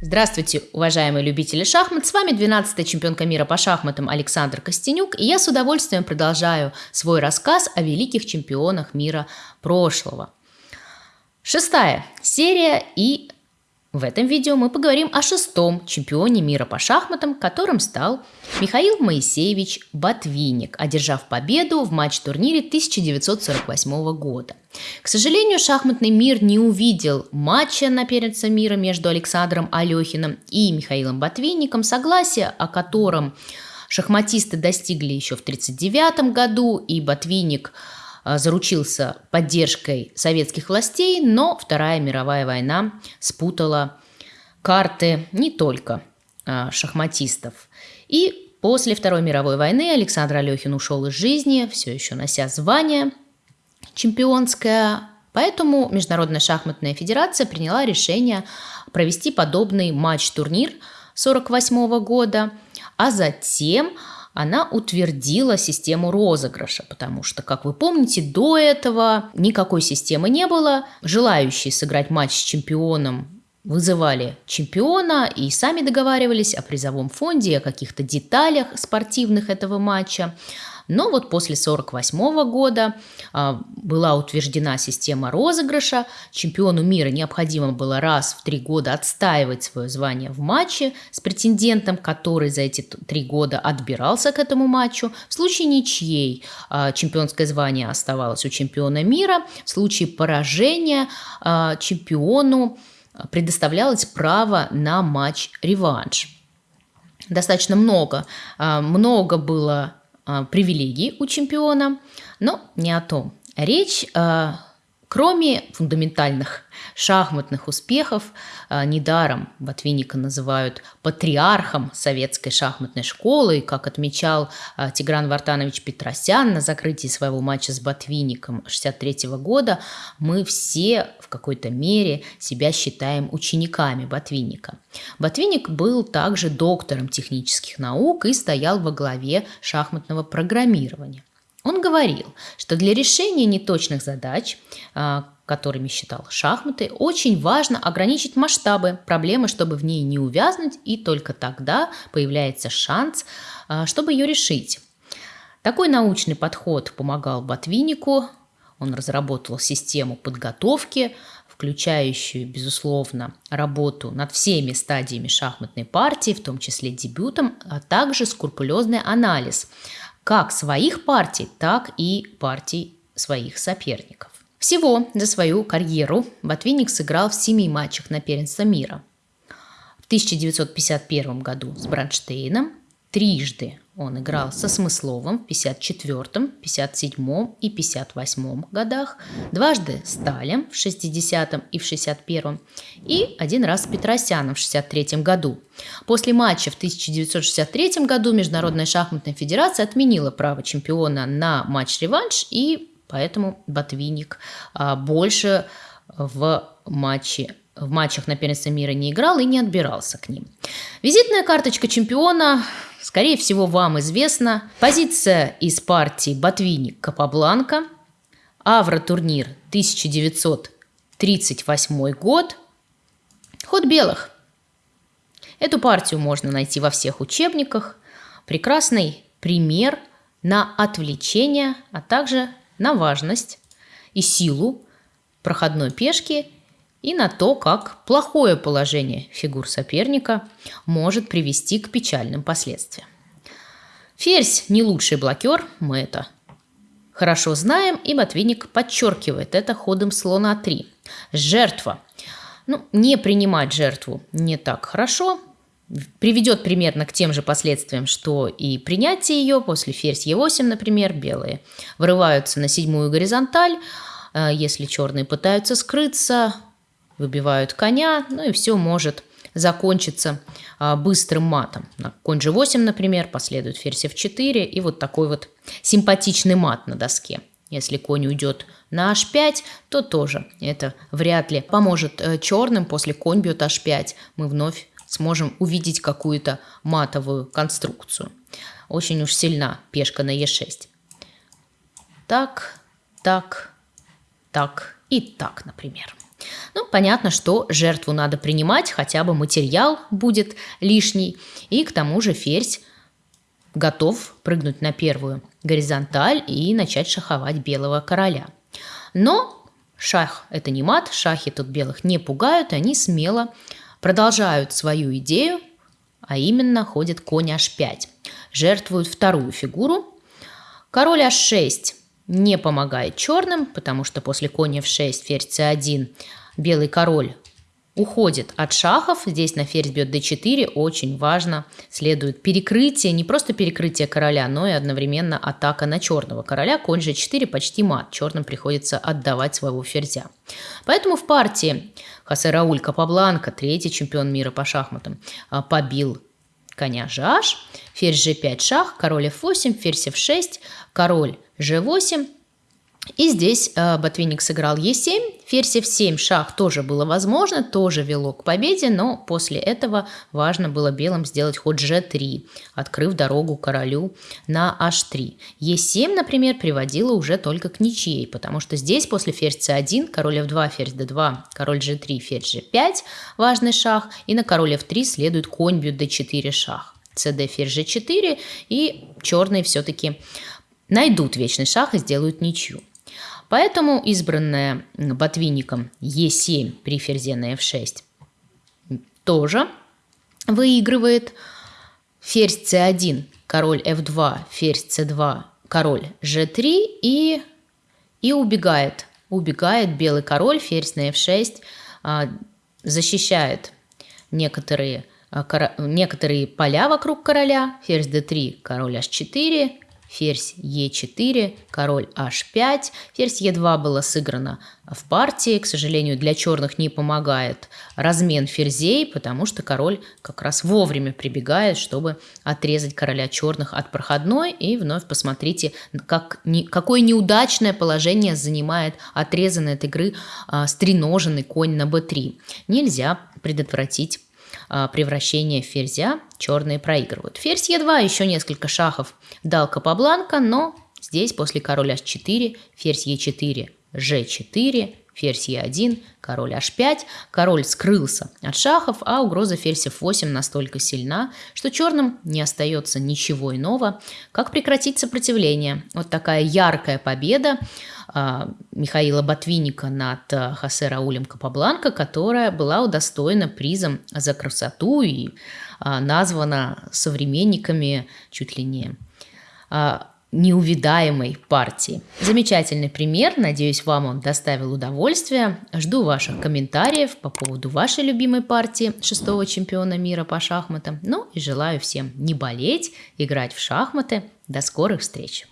Здравствуйте, уважаемые любители шахмат! С вами 12-я чемпионка мира по шахматам Александр Костенюк, и я с удовольствием продолжаю свой рассказ о великих чемпионах мира прошлого. Шестая серия и в этом видео мы поговорим о шестом чемпионе мира по шахматам, которым стал Михаил Моисеевич Ботвинник, одержав победу в матч-турнире 1948 года. К сожалению, шахматный мир не увидел матча на первенство мира между Александром Алехиным и Михаилом Ботвинником, согласие о котором шахматисты достигли еще в 1939 году, и Ботвинник – а, заручился поддержкой советских властей, но Вторая мировая война спутала карты не только а, шахматистов. И после Второй мировой войны Александр Алехин ушел из жизни, все еще нося звание чемпионское, Поэтому Международная шахматная федерация приняла решение провести подобный матч-турнир 1948 года, а затем она утвердила систему розыгрыша, потому что, как вы помните, до этого никакой системы не было. Желающие сыграть матч с чемпионом вызывали чемпиона и сами договаривались о призовом фонде, о каких-то деталях спортивных этого матча. Но вот после 1948 года а, была утверждена система розыгрыша. Чемпиону мира необходимо было раз в три года отстаивать свое звание в матче с претендентом, который за эти три года отбирался к этому матчу. В случае ничьей а, чемпионское звание оставалось у чемпиона мира. В случае поражения а, чемпиону предоставлялось право на матч-реванш достаточно много. Много было привилегий у чемпиона, но не о том. Речь а, Кроме фундаментальных шахматных успехов, а, недаром Ботвинника называют патриархом советской шахматной школы, и, как отмечал Тигран Вартанович Петросян на закрытии своего матча с Ботвинником 1963 года, мы все в какой-то мере себя считаем учениками Ботвинника. Ботвинник был также доктором технических наук и стоял во главе шахматного программирования. Он говорил, что для решения неточных задач, а, которыми считал шахматы, очень важно ограничить масштабы проблемы, чтобы в ней не увязнуть, и только тогда появляется шанс, а, чтобы ее решить. Такой научный подход помогал Ботвиннику. Он разработал систему подготовки, включающую, безусловно, работу над всеми стадиями шахматной партии, в том числе дебютом, а также скрупулезный анализ как своих партий, так и партий своих соперников. Всего за свою карьеру Ботвинник сыграл в семи матчах на первенство мира. В 1951 году с Бранштейном, Трижды он играл со Смысловым в 54, 57 и 58 годах, дважды с Талем в 60 и в 61 и один раз с Петросяном в 63 году. После матча в 1963 году Международная шахматная федерация отменила право чемпиона на матч-реванш, и поэтому Ботвинник а, больше в матче в матчах на первенство мира не играл и не отбирался к ним. Визитная карточка чемпиона Скорее всего, вам известна позиция из партии Ботвинник Капабланка, Авро-турнир 1938 год, ход белых. Эту партию можно найти во всех учебниках. Прекрасный пример на отвлечение, а также на важность и силу проходной пешки и на то, как плохое положение фигур соперника может привести к печальным последствиям. Ферзь не лучший блокер, мы это хорошо знаем, и Ботвинник подчеркивает это ходом слона 3. Жертва. Ну, не принимать жертву не так хорошо, приведет примерно к тем же последствиям, что и принятие ее после ферзь Е8, например, белые врываются на седьмую горизонталь, а если черные пытаются скрыться, выбивают коня, ну и все может закончиться а, быстрым матом. На конь g8, например, последует ферзь f4 и вот такой вот симпатичный мат на доске. Если конь уйдет на h5, то тоже это вряд ли поможет э, черным. После конь бьет h5 мы вновь сможем увидеть какую-то матовую конструкцию. Очень уж сильна пешка на e6. Так, так, так и так, например. Ну, понятно, что жертву надо принимать, хотя бы материал будет лишний. И к тому же ферзь готов прыгнуть на первую горизонталь и начать шаховать белого короля. Но шах – это не мат, шахи тут белых не пугают, они смело продолжают свою идею, а именно ходит конь h5. Жертвуют вторую фигуру. Король h6 не помогает черным, потому что после коня f6, ферзь c1, белый король уходит от шахов. Здесь на ферзь бьет d4. Очень важно следует перекрытие, не просто перекрытие короля, но и одновременно атака на черного короля. Конь g4 почти мат. Черным приходится отдавать своего ферзя. Поэтому в партии Хосе Рауль Капабланка, третий чемпион мира по шахматам, а, побил коня GH, ферзь G5 шах, король F8, ферзь F6, король G8. И здесь э, Ботвинник сыграл Е7, ферзь F7, шах тоже было возможно, тоже вело к победе, но после этого важно было белым сделать ход G3, открыв дорогу королю на H3. Е7, например, приводило уже только к ничьей, потому что здесь после ферзь C1, король F2, ферзь D2, король G3, ферзь G5, важный шах, и на король F3 следует конь бьет D4 шах. CD ферзь G4, и черные все-таки найдут вечный шах и сделают ничью. Поэтому избранная ботвинником Е7 при ферзе на F6 тоже выигрывает. Ферзь c1, король f2, ферзь c2, король g3 и, и убегает. Убегает белый король, ферзь на f6, а, защищает некоторые, а, некоторые поля вокруг короля. Ферзь d3, король h4, ферзь Е4, король H5. Ферзь Е2 было сыграно в партии. К сожалению, для черных не помогает размен ферзей, потому что король как раз вовремя прибегает, чтобы отрезать короля черных от проходной. И вновь посмотрите, как, не, какое неудачное положение занимает отрезанный от игры а, стреноженный конь на b3. Нельзя предотвратить превращение ферзя черные проигрывают. Ферзь Е2, еще несколько шахов дал Капабланка, но здесь после короля H4, ферзь Е4, G4, ферзь Е1, король H5. Король скрылся от шахов, а угроза ферзь F8 настолько сильна, что черным не остается ничего иного, как прекратить сопротивление. Вот такая яркая победа а, Михаила Ботвинника над а, Хосе Раулем Капабланко, которая была удостоена призом за красоту и а, названа современниками чуть ли не неувидаемой партии. Замечательный пример, надеюсь, вам он доставил удовольствие. Жду ваших комментариев по поводу вашей любимой партии шестого чемпиона мира по шахматам. Ну и желаю всем не болеть, играть в шахматы. До скорых встреч!